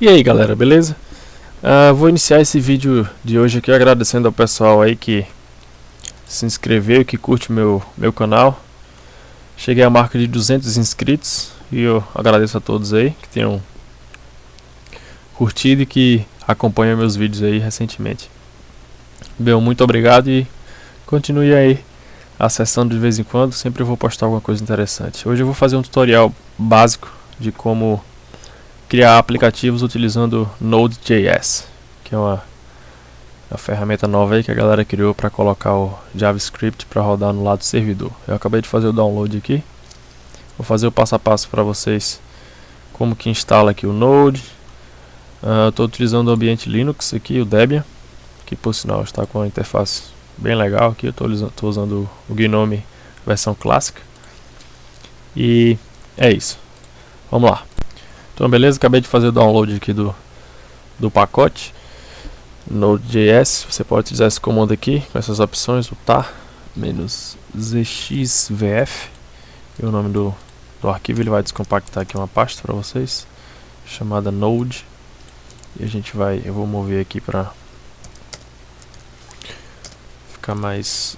E aí galera, beleza? Uh, vou iniciar esse vídeo de hoje aqui agradecendo ao pessoal aí que se inscreveu que curte meu, meu canal. Cheguei à marca de 200 inscritos e eu agradeço a todos aí que tenham curtido e que acompanham meus vídeos aí recentemente. Bem, muito obrigado e continue aí acessando de vez em quando, sempre vou postar alguma coisa interessante. Hoje eu vou fazer um tutorial básico de como criar aplicativos utilizando Node.js, que é uma, uma, ferramenta nova aí que a galera criou para colocar o JavaScript para rodar no lado do servidor. Eu acabei de fazer o download aqui. Vou fazer o passo a passo para vocês como que instala aqui o Node. Uh, Estou utilizando o ambiente Linux aqui, o Debian, que por sinal está com a interface bem legal aqui. Estou usando o GNOME versão clássica. E é isso. Vamos lá. Então beleza, acabei de fazer o download aqui do, do pacote. Node.js, você pode utilizar esse comando aqui com essas opções, o tar zxvf. E o nome do, do arquivo ele vai descompactar aqui uma pasta para vocês chamada node. E a gente vai, eu vou mover aqui para ficar mais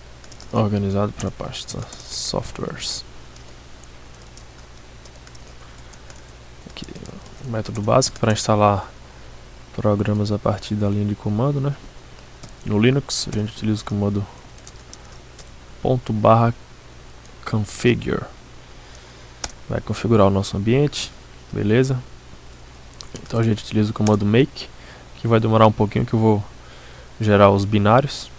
organizado para a pasta softwares método básico para instalar programas a partir da linha de comando, né? No Linux a gente utiliza o comando ponto barra configure. Vai configurar o nosso ambiente, beleza? Então a gente utiliza o comando make, que vai demorar um pouquinho que eu vou gerar os binários.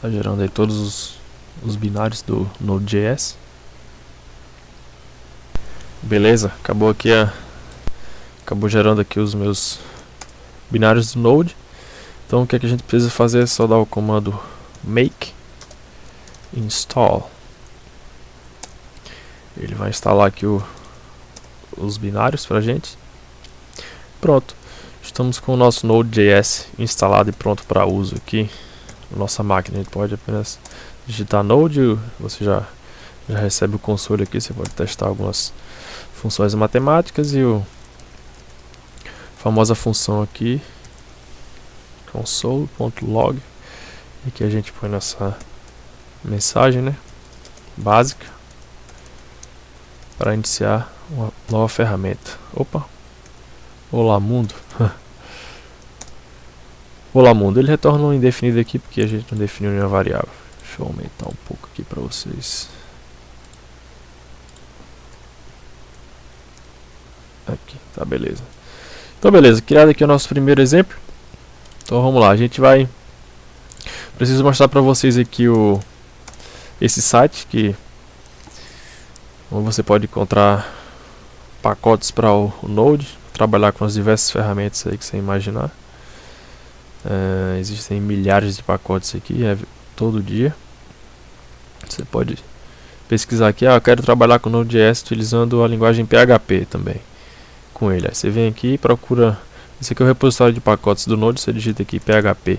Tá gerando aí todos os, os binários do Node.js. Beleza, acabou aqui a acabou gerando aqui os meus binários do Node. Então o que, é que a gente precisa fazer é só dar o comando make install. Ele vai instalar aqui o, os binários pra gente. Pronto, estamos com o nosso Node.js instalado e pronto para uso aqui nossa máquina. A gente pode apenas digitar Node, você já, já recebe o console aqui, você pode testar algumas funções matemáticas e o famosa função aqui console.log e que a gente põe nessa mensagem né básica para iniciar uma nova ferramenta. Opa! Olá mundo. Olá mundo. Ele retorna um indefinido aqui porque a gente não definiu nenhuma variável. Deixa eu aumentar um pouco aqui para vocês Aqui, tá beleza. Então beleza, criado aqui o nosso primeiro exemplo. Então vamos lá, a gente vai... Preciso mostrar para vocês aqui o esse site que você pode encontrar pacotes para o, Node, trabalhar com as diversas ferramentas aí que você imaginar. Uh, existem milhares de pacotes aqui, é todo dia. Você pode pesquisar aqui, ah, eu quero trabalhar com Node.js utilizando a linguagem PHP também com ele. Aí você vem aqui e procura. Esse aqui é o repositório de pacotes do Node, você digita aqui PHP.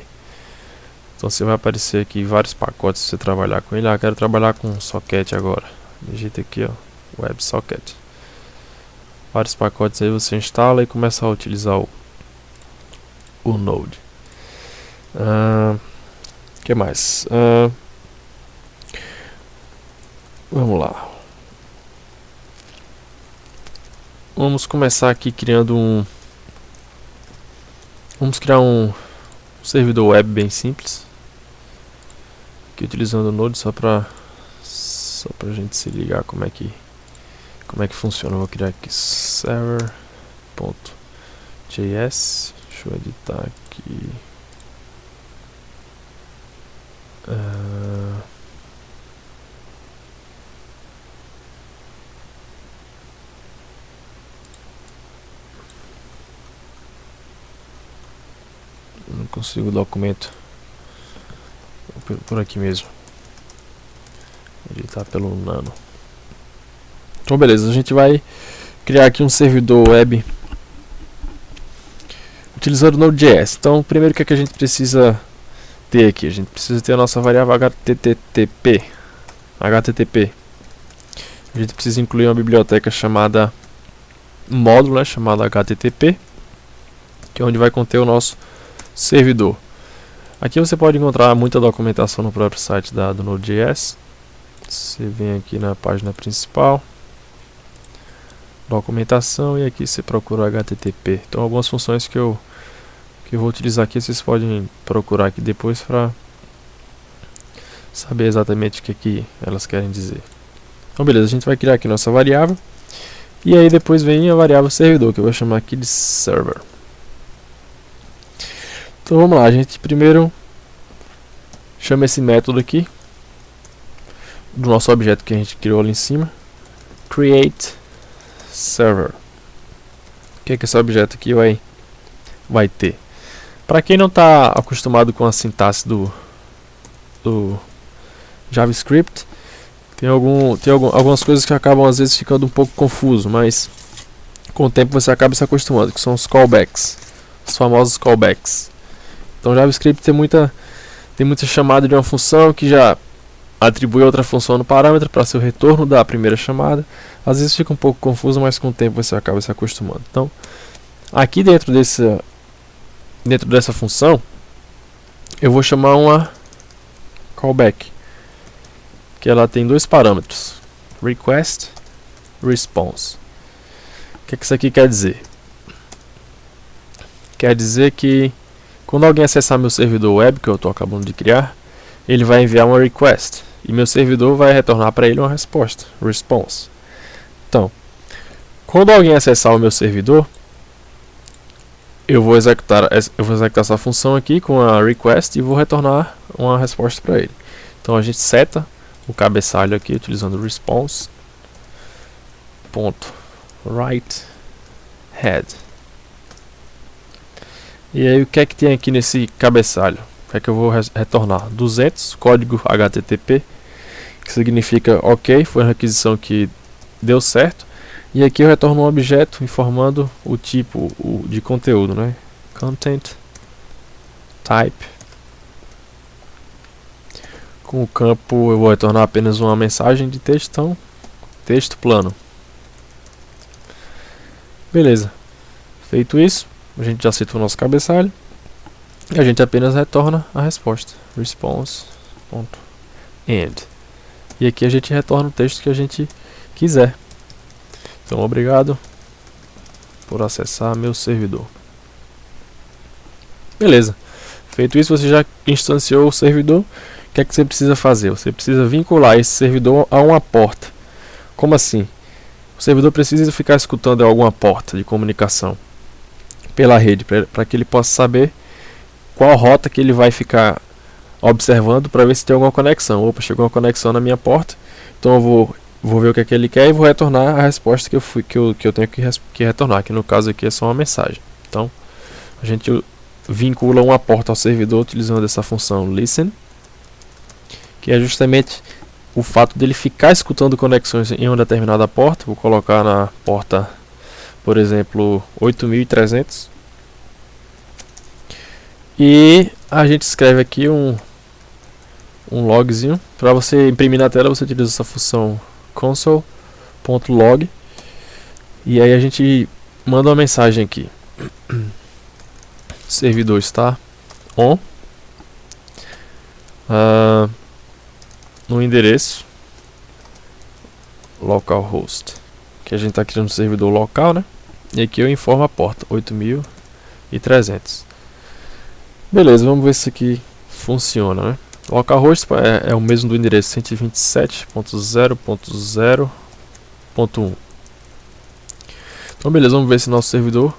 Então você vai aparecer aqui vários pacotes se você trabalhar com ele. Ah, quero trabalhar com socket agora. Digita aqui, ó, WebSocket. Vários pacotes aí você instala e começa a utilizar o, o Node. O uh, que mais? Uh, vamos lá. Vamos começar aqui criando um... Vamos criar um servidor web bem simples. Aqui utilizando o Node só para só pra gente se ligar como é que como é que funciona. Vou criar aqui server.js. Deixa eu editar aqui. Uh, consigo o documento por aqui mesmo. Ele tá pelo nano. Então beleza, a gente vai criar aqui um servidor web utilizando Node.js. Então primeiro o que, é que a gente precisa ter aqui? A gente precisa ter a nossa variável HTTP. HTTP. a gente precisa incluir uma biblioteca chamada módulo, né, chamada HTTP, que é onde vai conter o nosso servidor. Aqui você pode encontrar muita documentação no próprio site da, do Node.js. Você vem aqui na página principal, documentação e aqui você procura HTTP. Então algumas funções que eu que eu vou utilizar aqui vocês podem procurar aqui depois para saber exatamente o que, que elas querem dizer. Então beleza, a gente vai criar aqui nossa variável e aí depois vem a variável servidor que eu vou chamar aqui de server. Então vamos lá, a gente primeiro chama esse método aqui do nosso objeto que a gente criou ali em cima, create server. O que é que esse objeto aqui vai vai ter? Para quem não está acostumado com a sintaxe do, do JavaScript, tem, algum, tem algum, algumas coisas que acabam às vezes ficando um pouco confuso, mas com o tempo você acaba se acostumando, que são os callbacks, os famosos callbacks. Então JavaScript tem muita tem muita chamada de uma função que já atribui outra função no parâmetro para ser o retorno da primeira chamada. Às vezes fica um pouco confuso, mas com o tempo você acaba se acostumando. Então, aqui dentro desse dentro dessa função, eu vou chamar uma callback, que ela tem dois parâmetros, request, response. O que, é que isso aqui quer dizer? Quer dizer que quando alguém acessar meu servidor web, que eu estou acabando de criar, ele vai enviar uma request. E meu servidor vai retornar para ele uma resposta, response. Então, quando alguém acessar o meu servidor, eu vou executar eu vou executar essa função aqui com a request e vou retornar uma resposta para ele. Então a gente seta o cabeçalho aqui utilizando response right head e aí o que é que tem aqui nesse cabeçalho? O que é que eu vou retornar? 200, código HTTP, que significa ok, foi uma requisição que deu certo. E aqui eu retorno um objeto informando o tipo o, de conteúdo, né? Content type. Com o campo eu vou retornar apenas uma mensagem de texto, texto plano. Beleza. Feito isso, a gente já citou o nosso cabeçalho e a gente apenas retorna a resposta. Response.end e aqui a gente retorna o texto que a gente quiser. Então obrigado por acessar meu servidor. Beleza. Feito isso você já instanciou o servidor. O que é que você precisa fazer? Você precisa vincular esse servidor a uma porta. Como assim? O servidor precisa ficar escutando alguma porta de comunicação pela rede, para que ele possa saber qual rota que ele vai ficar observando para ver se tem alguma conexão. Opa, chegou uma conexão na minha porta, então eu vou, vou ver o que, é que ele quer e vou retornar a resposta que eu, fui, que eu, que eu tenho que, que retornar, que no caso aqui é só uma mensagem. Então, a gente vincula uma porta ao servidor utilizando essa função listen, que é justamente o fato dele ficar escutando conexões em uma determinada porta. Vou colocar na porta por exemplo, 8300. E a gente escreve aqui um, um logzinho. Para você imprimir na tela, você utiliza essa função console.log. E aí a gente manda uma mensagem aqui. Servidor está on. Uh, no endereço localhost que a gente está criando um servidor local, né? E aqui eu informo a porta, 8300. Beleza, vamos ver se aqui funciona, né? Localhost é, é o mesmo do endereço 127.0.0.1 Então beleza, vamos ver se nosso servidor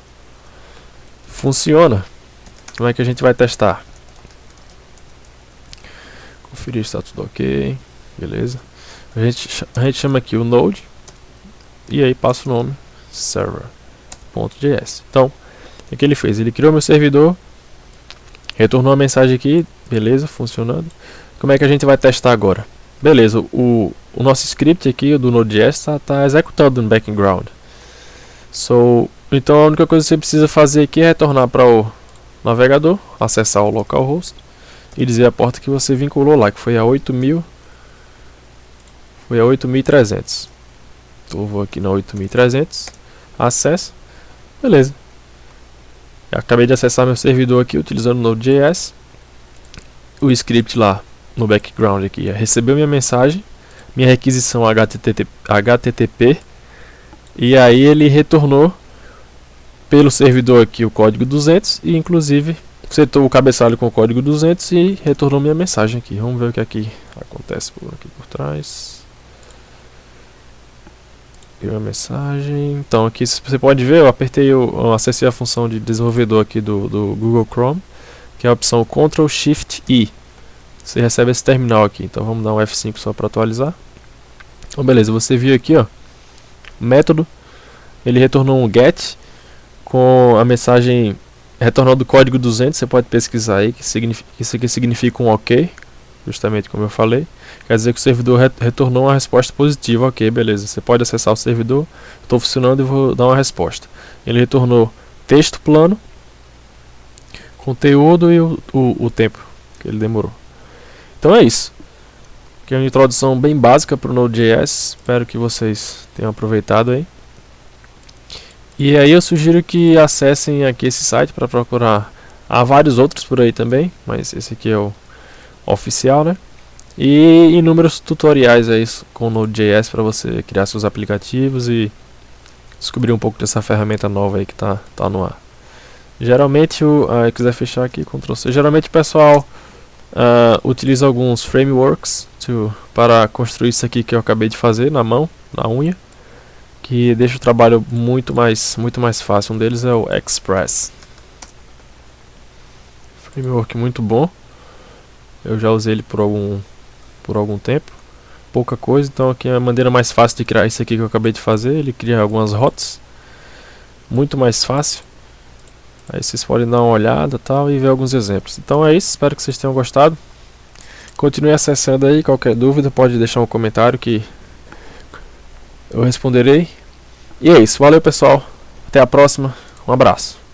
funciona. Como é que a gente vai testar? Conferir está tudo ok. Beleza. A gente, a gente chama aqui o node e aí passa o nome server. .js. Então, o que ele fez? Ele criou meu servidor, retornou a mensagem aqui, beleza, funcionando. Como é que a gente vai testar agora? Beleza, o, o nosso script aqui do Node.js está tá executando no background. So, então a única coisa que você precisa fazer aqui é retornar para o navegador, acessar o localhost e dizer a porta que você vinculou lá, que foi a 8000 foi a 8300. Então eu vou aqui na 8300, acesso, beleza. Eu acabei de acessar meu servidor aqui utilizando o Node.js. O script lá no background aqui recebeu minha mensagem, minha requisição HTTP, HTTP e aí ele retornou pelo servidor aqui o código 200 e inclusive setou o cabeçalho com o código 200 e retornou minha mensagem aqui. Vamos ver o que aqui acontece por aqui por trás. Aqui uma mensagem. Então aqui você pode ver, eu apertei, eu acessei a função de desenvolvedor aqui do, do Google Chrome, que é a opção Ctrl Shift I. Você recebe esse terminal aqui. Então vamos dar um F5 só para atualizar. Então beleza, você viu aqui, ó, método. Ele retornou um get com a mensagem retornando o código 200, você pode pesquisar aí, que significa, isso aqui significa um OK, justamente como eu falei. Quer dizer que o servidor retornou uma resposta positiva, ok, beleza. Você pode acessar o servidor, estou funcionando e vou dar uma resposta. Ele retornou texto plano, conteúdo e o, o, o tempo que ele demorou. Então é isso. Aqui é uma introdução bem básica para o Node.js, espero que vocês tenham aproveitado aí. E aí eu sugiro que acessem aqui esse site para procurar. Há vários outros por aí também, mas esse aqui é o oficial, né? E inúmeros tutoriais aí com Node.js para você criar seus aplicativos e descobrir um pouco dessa ferramenta nova aí que tá, tá no ar. Geralmente, o, ah, quiser fechar aqui, Ctrl C. Geralmente o pessoal uh, utiliza alguns frameworks to, para construir isso aqui que eu acabei de fazer na mão, na unha que deixa o trabalho muito mais, muito mais fácil. Um deles é o Express. Framework muito bom. Eu já usei ele por algum, por algum tempo. Pouca coisa, então aqui é a maneira mais fácil de criar isso aqui que eu acabei de fazer. Ele cria algumas rotas. Muito mais fácil. Aí vocês podem dar uma olhada tal, e ver alguns exemplos. Então é isso, espero que vocês tenham gostado. Continue acessando aí, qualquer dúvida pode deixar um comentário que eu responderei. E é isso, valeu pessoal, até a próxima, um abraço.